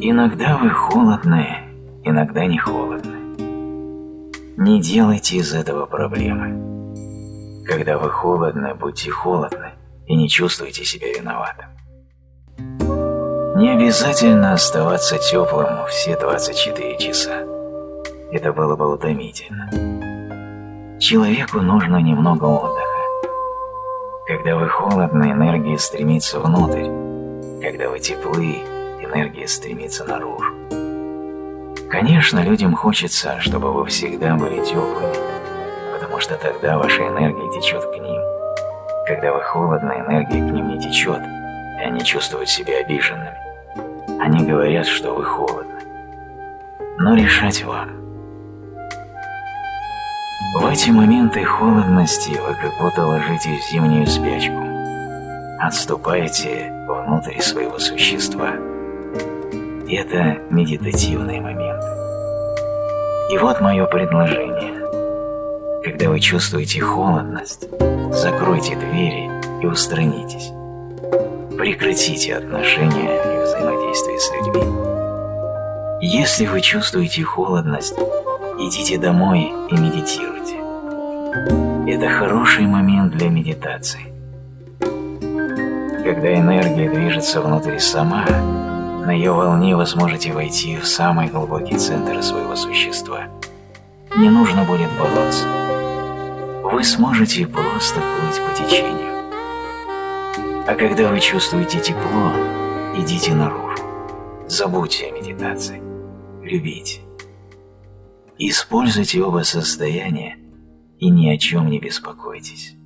Иногда вы холодны, иногда не холодны. Не делайте из этого проблемы. Когда вы холодны, будьте холодны и не чувствуйте себя виноватым. Не обязательно оставаться теплым все 24 часа. Это было бы утомительно. Человеку нужно немного отдыха. Когда вы холодны, энергия стремится внутрь. Когда вы теплы, энергия стремится наружу. Конечно, людям хочется, чтобы вы всегда были теплыми, потому что тогда ваша энергия течет к ним. Когда вы холодны, энергия к ним не течет, и они чувствуют себя обиженными. Они говорят, что вы холодны. Но решать вам. В эти моменты холодности вы как будто ложитесь в зимнюю спячку. Отступаете внутрь своего существа. Это медитативный момент. И вот мое предложение. Когда вы чувствуете холодность, закройте двери и устранитесь. Прекратите отношения и взаимодействие с людьми. Если вы чувствуете холодность, идите домой и медитируйте. Это хороший момент для медитации. Когда энергия движется внутри сама, на ее волне вы сможете войти в самый глубокий центр своего существа. Не нужно будет бороться. Вы сможете просто плыть по течению. А когда вы чувствуете тепло, идите наружу. Забудьте о медитации. Любите. Используйте оба состояния и ни о чем не беспокойтесь.